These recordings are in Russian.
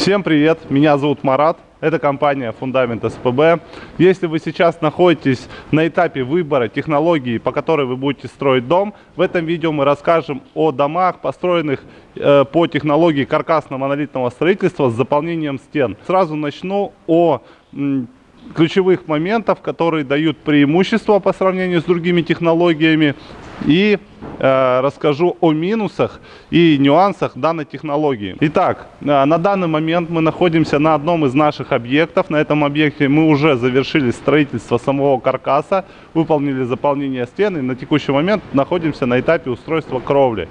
Всем привет, меня зовут Марат, это компания Фундамент СПБ. Если вы сейчас находитесь на этапе выбора технологии, по которой вы будете строить дом, в этом видео мы расскажем о домах, построенных э, по технологии каркасно-монолитного строительства с заполнением стен. Сразу начну о ключевых моментов, которые дают преимущество по сравнению с другими технологиями и э, расскажу о минусах и нюансах данной технологии. Итак, э, на данный момент мы находимся на одном из наших объектов. На этом объекте мы уже завершили строительство самого каркаса, выполнили заполнение стен и на текущий момент находимся на этапе устройства кровли.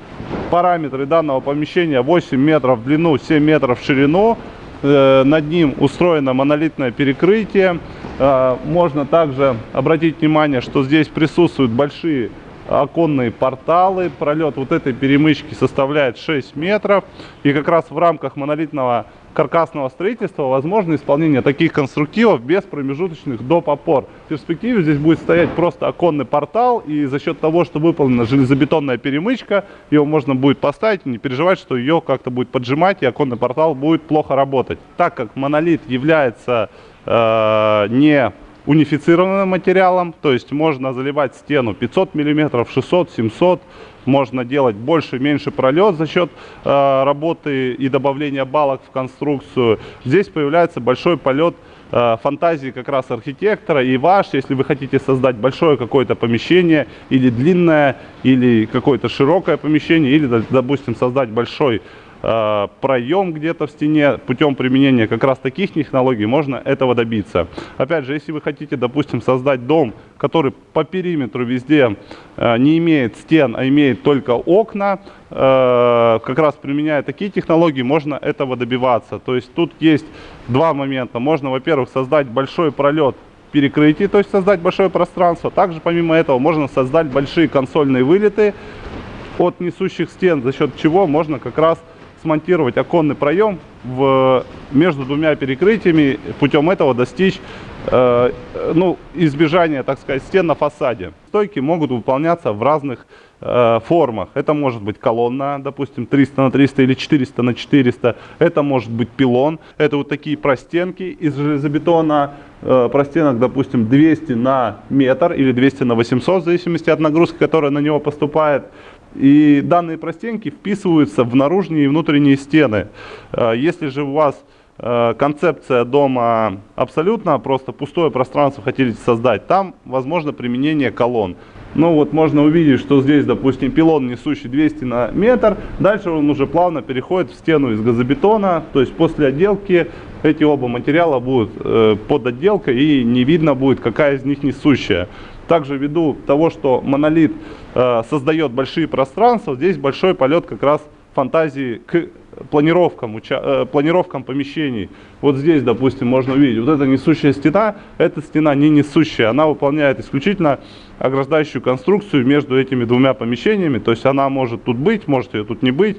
Параметры данного помещения 8 метров в длину, 7 метров в ширину. Э, над ним устроено монолитное перекрытие. Э, можно также обратить внимание, что здесь присутствуют большие оконные порталы. Пролет вот этой перемычки составляет 6 метров. И как раз в рамках монолитного каркасного строительства возможно исполнение таких конструктивов без промежуточных доп. опор. В перспективе здесь будет стоять просто оконный портал, и за счет того, что выполнена железобетонная перемычка, его можно будет поставить не переживать, что ее как-то будет поджимать, и оконный портал будет плохо работать. Так как монолит является э, не унифицированным материалом, то есть можно заливать стену 500 мм, 600, 700 можно делать больше, меньше пролет за счет э, работы и добавления балок в конструкцию. Здесь появляется большой полет э, фантазии как раз архитектора и ваш, если вы хотите создать большое какое-то помещение или длинное, или какое-то широкое помещение, или, допустим, создать большой проем где-то в стене, путем применения как раз таких технологий можно этого добиться. Опять же, если вы хотите, допустим, создать дом, который по периметру везде э, не имеет стен, а имеет только окна, э, как раз применяя такие технологии, можно этого добиваться. То есть тут есть два момента. Можно, во-первых, создать большой пролет перекрытий, то есть создать большое пространство. Также, помимо этого, можно создать большие консольные вылеты от несущих стен, за счет чего можно как раз смонтировать оконный проем в, между двумя перекрытиями, путем этого достичь э, ну, избежания, так сказать, стен на фасаде. Стойки могут выполняться в разных э, формах. Это может быть колонна, допустим, 300 на 300 или 400 на 400. Это может быть пилон. Это вот такие простенки из железобетона. Э, простенок, допустим, 200 на метр или 200 на 800, в зависимости от нагрузки, которая на него поступает. И данные простенки вписываются в наружные и внутренние стены. Э, если же у вас э, концепция дома абсолютно просто пустое пространство хотите создать, там возможно применение колонн. Ну вот можно увидеть, что здесь, допустим, пилон несущий 200 на метр, дальше он уже плавно переходит в стену из газобетона, то есть после отделки эти оба материала будут э, под отделкой и не видно будет, какая из них несущая. Также ввиду того, что монолит э, создает большие пространства, здесь большой полет как раз фантазии к планировкам, э, планировкам помещений. Вот здесь, допустим, можно увидеть, вот эта несущая стена, эта стена не несущая, она выполняет исключительно ограждающую конструкцию между этими двумя помещениями, то есть она может тут быть, может ее тут не быть.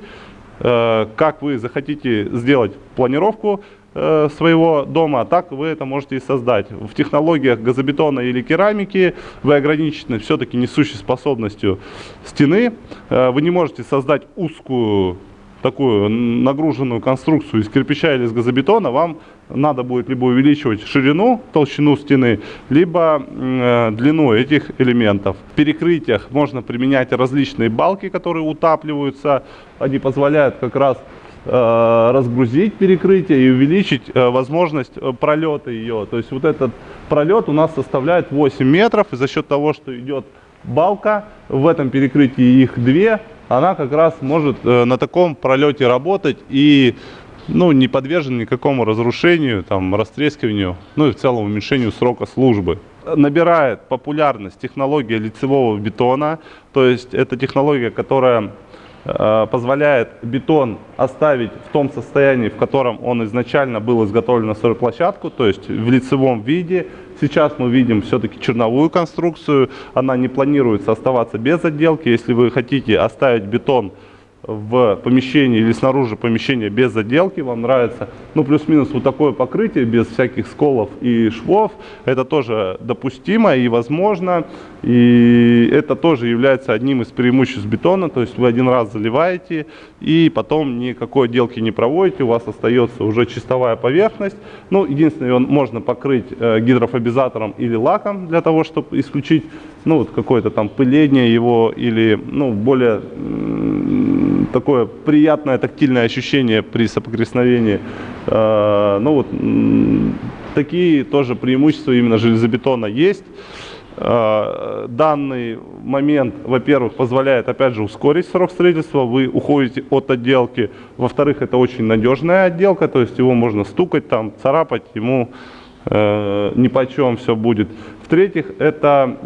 Э, как вы захотите сделать планировку, своего дома, так вы это можете и создать. В технологиях газобетона или керамики вы ограничены все-таки несущей способностью стены. Э, вы не можете создать узкую такую нагруженную конструкцию из кирпича или из газобетона, вам надо будет либо увеличивать ширину, толщину стены, либо э, длину этих элементов. В перекрытиях можно применять различные балки, которые утапливаются. Они позволяют как раз Э, разгрузить перекрытие и увеличить э, возможность э, пролета ее. То есть вот этот пролет у нас составляет 8 метров, и за счет того, что идет балка, в этом перекрытии их две, она как раз может на таком пролете работать и ну, не подвержен никакому разрушению, там, растрескиванию, ну и в целом уменьшению срока службы. Набирает популярность технология лицевого бетона, то есть это технология, которая Э, позволяет бетон оставить в том состоянии, в котором он изначально был изготовлен на стройплощадку, то есть в лицевом виде. Сейчас мы видим все-таки черновую конструкцию, она не планируется оставаться без отделки. Если вы хотите оставить бетон в помещении или снаружи помещения без заделки, вам нравится, ну, плюс-минус вот такое покрытие без всяких сколов и швов, это тоже допустимо и возможно, и это тоже является одним из преимуществ бетона, то есть вы один раз заливаете и потом никакой отделки не проводите, у вас остается уже чистовая поверхность, ну, единственное, он можно покрыть э, гидрофобизатором или лаком для того, чтобы исключить, ну, вот какое-то там пыление его или, ну, более такое приятное тактильное ощущение при соприкосновении. Э, ну вот такие тоже преимущества именно железобетона есть. Э, данный момент, во-первых, позволяет, опять же, ускорить срок строительства, вы уходите от отделки. Во-вторых, это очень надежная отделка, то есть его можно стукать, там, царапать, ему э, ни по чем все будет. В-третьих, это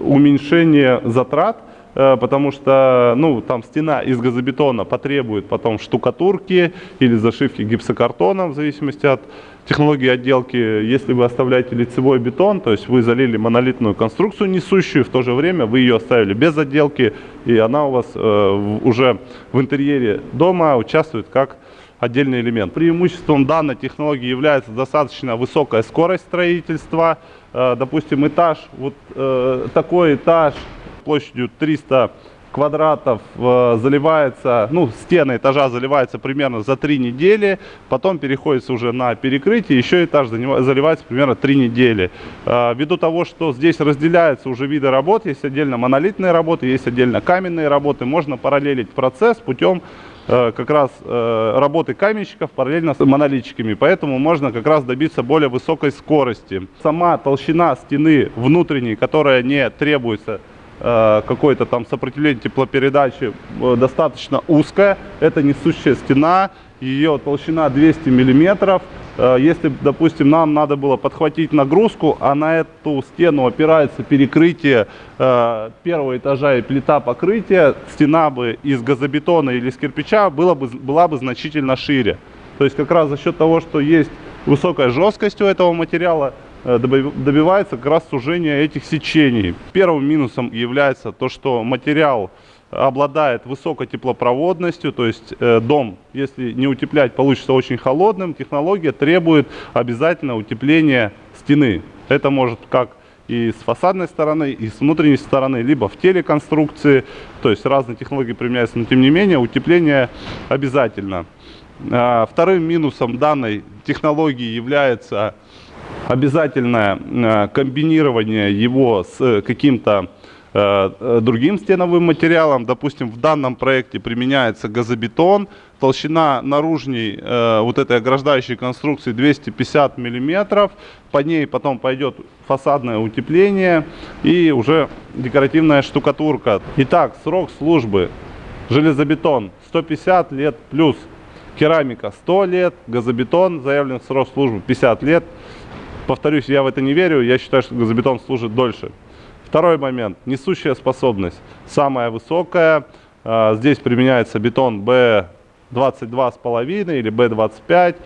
уменьшение затрат, потому что ну, там стена из газобетона потребует потом штукатурки или зашивки гипсокартоном, в зависимости от технологии отделки. Если вы оставляете лицевой бетон, то есть вы залили монолитную конструкцию несущую, в то же время вы ее оставили без отделки, и она у вас э, уже в интерьере дома участвует как отдельный элемент. Преимуществом данной технологии является достаточно высокая скорость строительства. Э, допустим, этаж, вот э, такой этаж площадью 300 квадратов э, заливается, ну, стены этажа заливаются примерно за 3 недели, потом переходится уже на перекрытие, еще этаж заливается примерно 3 недели. Э, ввиду того, что здесь разделяются уже виды работ, есть отдельно монолитные работы, есть отдельно каменные работы, можно параллелить процесс путем э, как раз э, работы каменщиков параллельно с монолитчиками, поэтому можно как раз добиться более высокой скорости. Сама толщина стены внутренней, которая не требуется какое-то там сопротивление теплопередачи э, достаточно узкая. Это несущая стена, ее толщина 200 миллиметров. Э, если, допустим, нам надо было подхватить нагрузку, а на эту стену опирается перекрытие первого этажа и плита покрытия, стена бы из газобетона или из кирпича была бы, была бы значительно шире. То есть как раз за счет того, что есть высокая жесткость у этого материала, Э, добивается как раз сужения этих сечений. Первым минусом является то, что материал обладает высокой теплопроводностью, то есть э, дом, если не утеплять, получится очень холодным. Технология требует обязательно утепления стены. Это может как и с фасадной стороны, и с внутренней стороны, либо в теле конструкции. То есть разные технологии применяются, но тем не менее утепление обязательно. А, вторым минусом данной технологии является обязательное э, комбинирование его с каким-то э, э, другим стеновым материалом. Допустим, в данном проекте применяется газобетон. Толщина наружней вот этой ограждающей конструкции 250 миллиметров. По ней потом пойдет фасадное утепление и уже декоративная штукатурка. Итак, срок службы железобетон 150 лет плюс керамика 100 лет, газобетон заявлен срок службы 50 лет. Повторюсь, я в это не верю, я считаю, что газобетон служит дольше. Второй момент. Несущая способность. Самая высокая. А, здесь применяется бетон B22,5 или B25.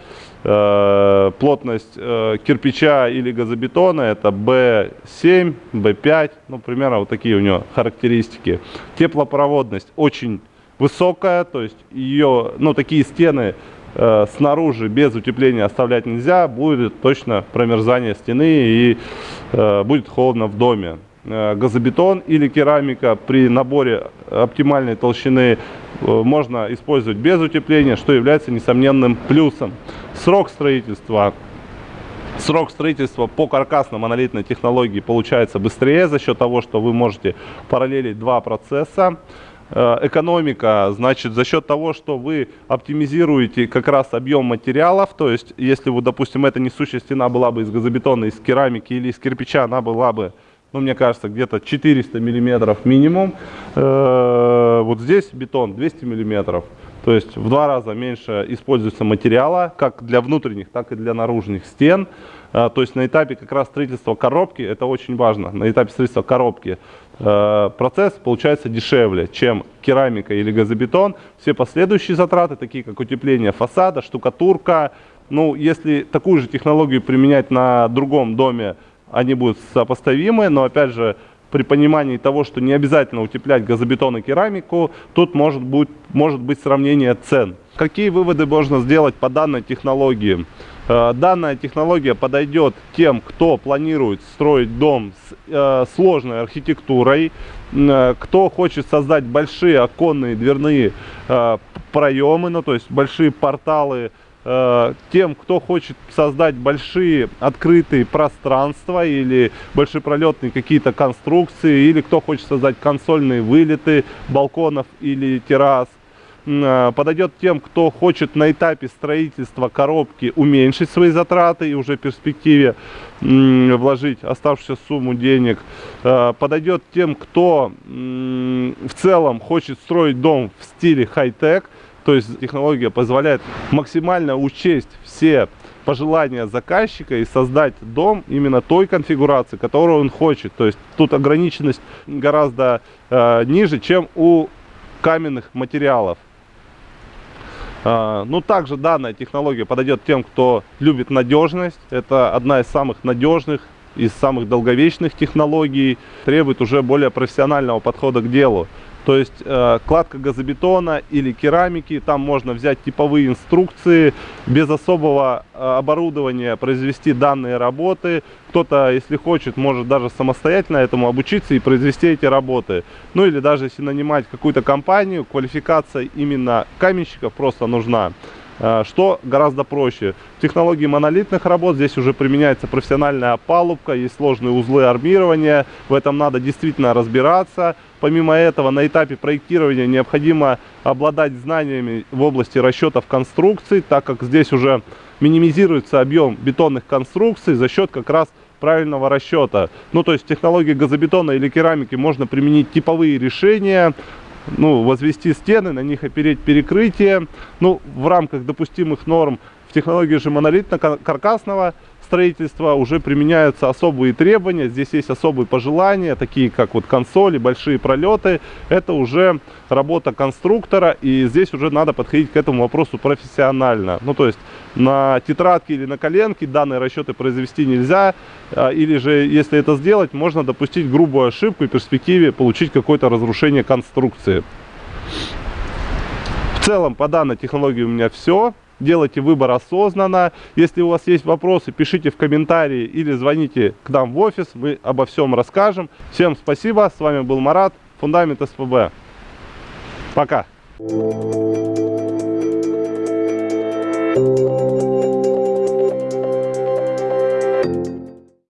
А, плотность э, кирпича или газобетона это B7, B5. Ну, примерно вот такие у него характеристики. Теплопроводность очень высокая. То есть ее, ну, такие стены э, снаружи без утепления оставлять нельзя, будет точно промерзание стены и э, будет холодно в доме. Э, газобетон или керамика при наборе оптимальной толщины можно использовать без утепления, что является несомненным плюсом. Срок строительства Срок строительства по каркасно-монолитной технологии получается быстрее за счет того, что вы можете параллелить два процесса. Э, экономика, значит, за счет того, что вы оптимизируете как раз объем материалов, то есть, если, вот, допустим, эта несущая стена была бы из газобетона, из керамики или из кирпича, она была бы, ну, мне кажется, где-то 400 миллиметров минимум. Э, вот здесь бетон 200 миллиметров. То есть в два раза меньше используется материала, как для внутренних, так и для наружных стен. А, то есть на этапе как раз строительства коробки, это очень важно, на этапе строительства коробки э, процесс получается дешевле, чем керамика или газобетон. Все последующие затраты, такие как утепление фасада, штукатурка, ну, если такую же технологию применять на другом доме, они будут сопоставимы, но опять же, при понимании того, что не обязательно утеплять газобетон и керамику, тут может быть, может быть сравнение цен. Какие выводы можно сделать по данной технологии? Э, данная технология подойдет тем, кто планирует строить дом с э, сложной архитектурой, э, кто хочет создать большие оконные дверные проемы, ну то есть большие порталы, тем, кто хочет создать большие открытые пространства или большепролетные какие-то конструкции, или кто хочет создать консольные вылеты балконов или террас, подойдет тем, кто хочет на этапе строительства коробки уменьшить свои затраты и уже в перспективе вложить оставшуюся сумму денег. Э, подойдет тем, кто в целом хочет строить дом в стиле хай-тек, то есть технология позволяет максимально учесть все пожелания заказчика и создать дом именно той конфигурации, которую он хочет. То есть тут ограниченность гораздо э, ниже, чем у каменных материалов. А, ну, также данная технология подойдет тем, кто любит надежность. Это одна из самых надежных, из самых долговечных технологий. Требует уже более профессионального подхода к делу. То есть э, кладка газобетона или керамики, там можно взять типовые инструкции, без особого э, оборудования произвести данные работы. Кто-то, если хочет, может даже самостоятельно этому обучиться и произвести эти работы. Ну или даже если нанимать какую-то компанию, квалификация именно каменщиков просто нужна. Э, что гораздо проще. В технологии монолитных работ здесь уже применяется профессиональная опалубка, есть сложные узлы армирования, в этом надо действительно разбираться. Помимо этого, на этапе проектирования необходимо обладать знаниями в области расчетов конструкций, так как здесь уже минимизируется объем бетонных конструкций за счет как раз правильного расчета. Ну, то есть в технологии газобетона или керамики можно применить типовые решения, ну, возвести стены, на них опереть перекрытие. Ну, в рамках допустимых норм в технологии же монолитно-каркасного строительства уже применяются особые требования. Здесь есть особые пожелания, такие как вот консоли, большие пролеты. Это уже работа конструктора, и здесь уже надо подходить к этому вопросу профессионально. Ну, то есть на тетрадке или на коленке данные расчеты произвести нельзя, а, или же, если это сделать, можно допустить грубую ошибку и в перспективе получить какое-то разрушение конструкции. В целом, по данной технологии у меня все. Делайте выбор осознанно. Если у вас есть вопросы, пишите в комментарии или звоните к нам в офис. Мы обо всем расскажем. Всем спасибо. С вами был Марат, Фундамент СПБ. Пока.